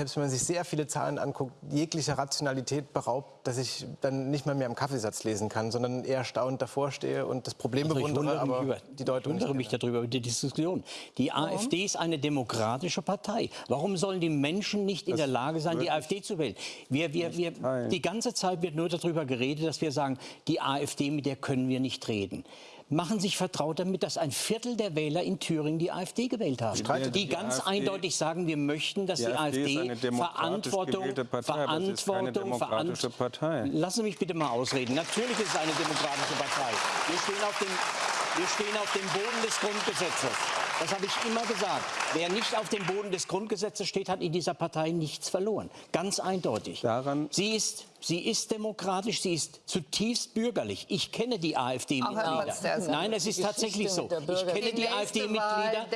selbst wenn man sich sehr viele Zahlen anguckt, jeglicher Rationalität beraubt, dass ich dann nicht mal mehr am Kaffeesatz lesen kann, sondern eher staunend davor stehe und das Problem Also ich bewundere, wundere mich, aber über, die Deutung ich wundere mich darüber, über die Diskussion. Die AfD ist eine demokratische Partei. Warum sollen die Menschen nicht in der Lage sein, die AfD zu wählen? Wir, wir, wir, die ganze Zeit wird nur darüber geredet, dass wir sagen, die AfD, mit der können wir nicht reden. Machen sich vertraut damit, dass ein Viertel der Wähler in Thüringen die AfD gewählt haben. Streitet Die die ganz AfD eindeutig sagen, wir möchten, dass Die die, AfD ist AfD Verantwortung, Verantwortung, demokratische Verant- Partei. Lassen Sie mich bitte mal ausreden. Natürlich ist es eine demokratische Partei. Wir stehen auf dem, wir stehen auf dem Boden des Grundgesetzes. Das habe ich immer gesagt. Wer nicht auf dem Boden des Grundgesetzes steht, hat in dieser Partei nichts verloren. Ganz eindeutig. Daran- sie, ist, sie ist demokratisch, sie ist zutiefst bürgerlich. Ich kenne die AfD-Mitglieder. Nein, es ist tatsächlich so. Ich kenne die AfD-Mitglieder.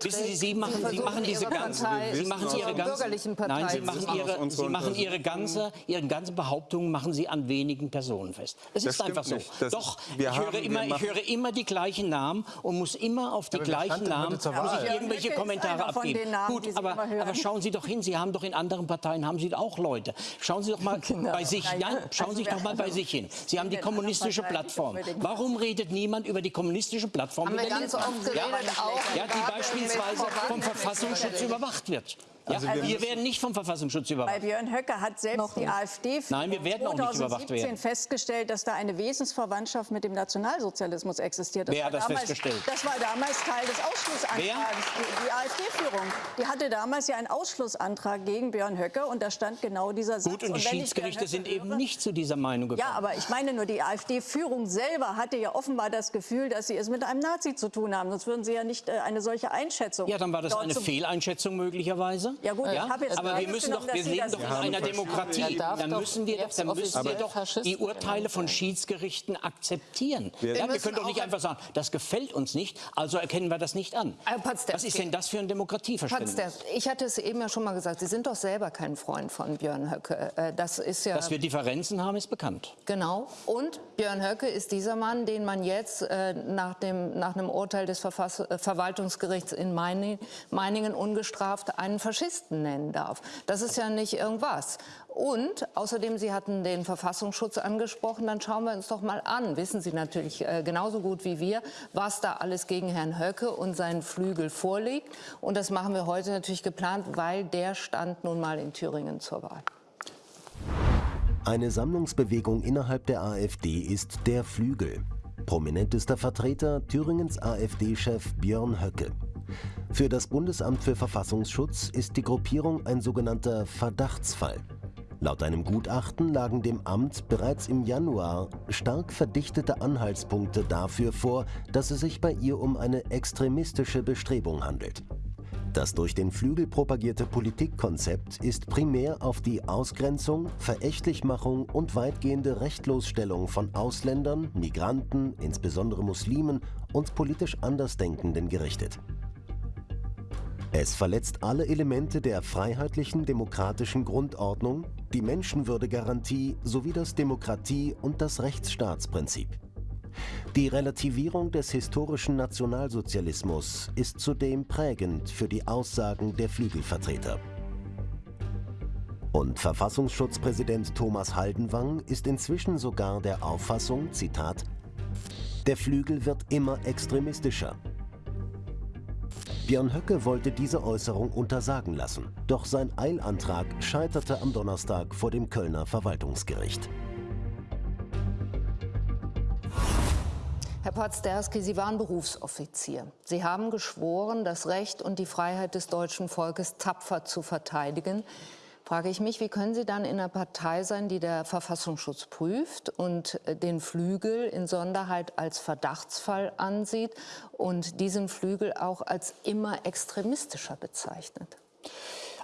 Wissen Sie, Sie machen, Sie machen diese ganze, Sie machen Ihre ganzen, nein, Sie machen. Ihre, Sie machen Ihre ganze, Ihre ganzen Behauptungen machen Sie an wenigen Personen fest. Es Das ist einfach so. Doch, ich, höre immer, ich höre immer die gleichen Namen und muss immer auf die gleichen Namen muss ich irgendwelche Kommentare abgeben. Namen, die Gut, aber, aber schauen Sie doch hin, Sie haben doch in anderen Parteien haben Sie auch Leute. Schauen Sie doch mal bei sich, nein, schauen also Sie doch mal bei sich hin. Sie haben die kommunistische Plattform. Warum redet niemand über die kommunistische Plattform? Haben wir ganz oft geredet, ja, auch ja, die beispielsweise vom Verfassungsschutz überwacht wird. Ja, Also wir wir werden nicht vom Verfassungsschutz Bei überwacht. Björn Höcke hat selbst die AfD Nein, wir werden auch nicht überwacht 2017 werden. festgestellt, dass da eine Wesensverwandtschaft mit dem Nationalsozialismus existiert. Wer war hat das damals, festgestellt? Das war damals Teil des Ausschlussantrags. Wer? Die, die AfD-Führung. Die hatte damals ja einen Ausschlussantrag gegen Björn Höcke und da stand genau dieser Satz. Gut, und die ich Björn Schiedsgerichte sind eben höre- nicht zu dieser Meinung gekommen. Ja, aber ich meine nur, die AfD-Führung selber hatte ja offenbar das Gefühl, dass sie es mit einem Nazi zu tun haben. Sonst würden sie ja nicht äh, eine solche Einschätzung. Ja, dann war das eine Fehleinschätzung mögenerweise. Ja gut, ich habe jetzt aber wir müssen doch, wir leben doch in einer Demokratie. Dann müssen wir dann müssen wir doch die Urteile von. Schiedsgerichten akzeptieren. Wir- ja, wir müssen können doch nicht einfach sagen, das gefällt uns nicht, also erkennen wir das nicht an. Potzderski. Was ist denn das für ein Demokratieverständnis? Ich hatte es eben ja schon mal gesagt, Sie sind doch selber kein Freund von Björn Höcke. Äh, Das ist ja Dass wir Differenzen haben, ist bekannt. genau. Und Björn Höcke ist dieser Mann, den man jetzt äh, nach, dem, nach einem Urteil des Verfass äh, Verwaltungsgerichts in Meining, Meiningen ungestraft einen Faschisten nennen darf. Das ist ja nicht irgendwas. Und außerdem, Sie hatten den Verfassungsschutz angesprochen, dann schauen wir uns doch mal an, wissen Sie natürlich äh, genauso gut wie wir, was da alles gegen Herrn Höcke und seinen Flügel vorliegt. Und das machen wir heute natürlich geplant, weil der stand nun mal in Thüringen zur Wahl. Eine Sammlungsbewegung innerhalb der AfD ist der Flügel. Prominentester Vertreter Thüringens AfD-Chef Björn Höcke. Für das Bundesamt für Verfassungsschutz ist die Gruppierung ein sogenannter Verdachtsfall. Laut einem Gutachten lagen dem Amt bereits im Januar stark verdichtete Anhaltspunkte dafür vor, dass es sich bei ihr um eine extremistische Bestrebung handelt. Das durch den Flügel propagierte Politikkonzept ist primär auf die Ausgrenzung, Verächtlichmachung und weitgehende Rechtlosstellung von Ausländern, Migranten, insbesondere Muslimen und politisch Andersdenkenden gerichtet. Es verletzt alle Elemente der freiheitlichen demokratischen Grundordnung, die Menschenwürdegarantie sowie das Demokratie- und das Rechtsstaatsprinzip. Die Relativierung des historischen Nationalsozialismus ist zudem prägend für die Aussagen der Flügelvertreter. Und Verfassungsschutzpräsident Thomas Haldenwang ist inzwischen sogar der Auffassung, Zitat, der Flügel wird immer extremistischer. Björn Höcke wollte diese Äußerung untersagen lassen, doch sein Eilantrag scheiterte am Donnerstag vor dem Kölner Verwaltungsgericht. Herr Potzderski, Sie waren Berufsoffizier. Sie haben geschworen, das Recht und die Freiheit des deutschen Volkes tapfer zu verteidigen. Frage ich mich, wie können Sie dann in einer Partei sein, die der Verfassungsschutz prüft und äh, den Flügel in Sonderheit als Verdachtsfall ansieht und diesen Flügel auch als immer extremistischer bezeichnet?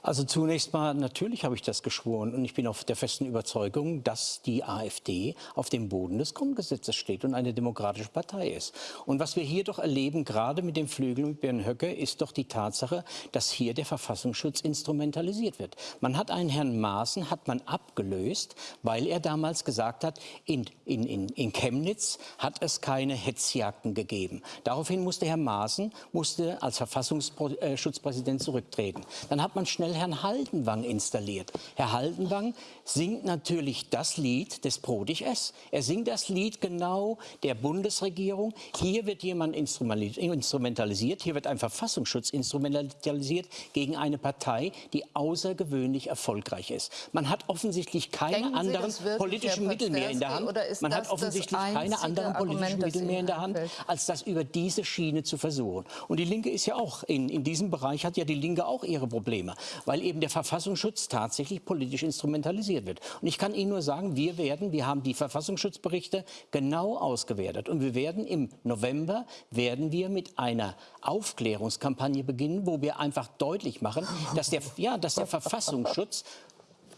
Also zunächst mal, natürlich habe ich das geschworen und ich bin auf der festen Überzeugung, dass die AfD auf dem Boden des Grundgesetzes steht und eine demokratische Partei ist. Und was wir hier doch erleben, gerade mit dem Flügel mit Björn Höcke, ist doch die Tatsache, dass hier der Verfassungsschutz instrumentalisiert wird. Man hat einen Herrn Maaßen, hat man abgelöst, weil er damals gesagt hat, in, in, in, in Chemnitz hat es keine Hetzjagden gegeben. Daraufhin musste Herr Maaßen musste als Verfassungsschutzpräsident zurücktreten. Dann hat man schnell schnell Herrn Haldenwang installiert. Herr Haldenwang singt natürlich das Lied des Prodig S. Er singt das Lied genau der Bundesregierung. Hier wird jemand instrumentalisiert, hier wird ein Verfassungsschutz instrumentalisiert gegen eine Partei, die außergewöhnlich erfolgreich ist. Man hat offensichtlich keine Sie, anderen wirklich, politischen Mittel mehr in der Hand. Man hat offensichtlich keine anderen politischen Argument, Mittel mehr in der Hand, als das über diese Schiene zu versuchen. Und die Linke ist ja auch, in, in diesem Bereich hat ja die Linke auch ihre Probleme, weil eben der Verfassungsschutz tatsächlich politisch instrumentalisiert wird. Und ich kann Ihnen nur sagen, wir werden, wir haben die Verfassungsschutzberichte genau ausgewertet und wir werden im November, werden wir mit einer Aufklärungskampagne beginnen, wo wir einfach deutlich machen, dass der, ja, dass der Verfassungsschutz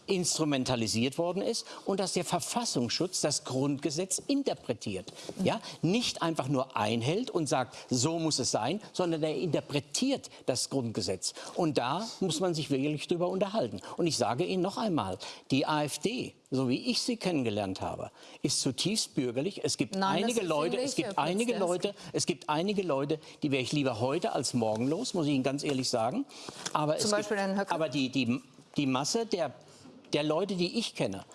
instrumentalisiert worden ist und dass der Verfassungsschutz das Grundgesetz interpretiert. Ja? Nicht einfach nur einhält und sagt, so muss es sein, sondern er interpretiert das Grundgesetz. Und da muss man sich wirklich drüber unterhalten. Und ich sage Ihnen noch einmal, die AfD, so wie ich sie kennengelernt habe, ist zutiefst bürgerlich. Es gibt Nein, einige Leute, es gibt einige. Leute, es gibt einige Leute, die wäre ich lieber heute als morgen los, muss ich Ihnen ganz ehrlich sagen. Aber Zum Beispiel gibt, aber die, die, die Masse der, der Leute, die ich kenne,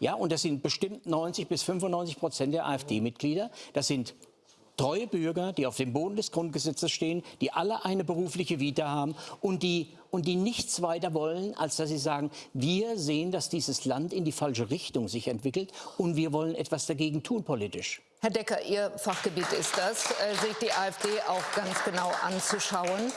ja, und das sind bestimmt 90 bis 95 Prozent der AfD-Mitglieder, das sind treue Bürger, die auf dem Boden des Grundgesetzes stehen, die alle eine berufliche Vita haben und die, und die nichts weiter wollen, als dass sie sagen, wir sehen, dass dieses Land in die falsche Richtung sich entwickelt und wir wollen etwas dagegen tun politisch. Herr Decker, Ihr Fachgebiet ist das, äh, sich die AfD auch ganz genau anzuschauen.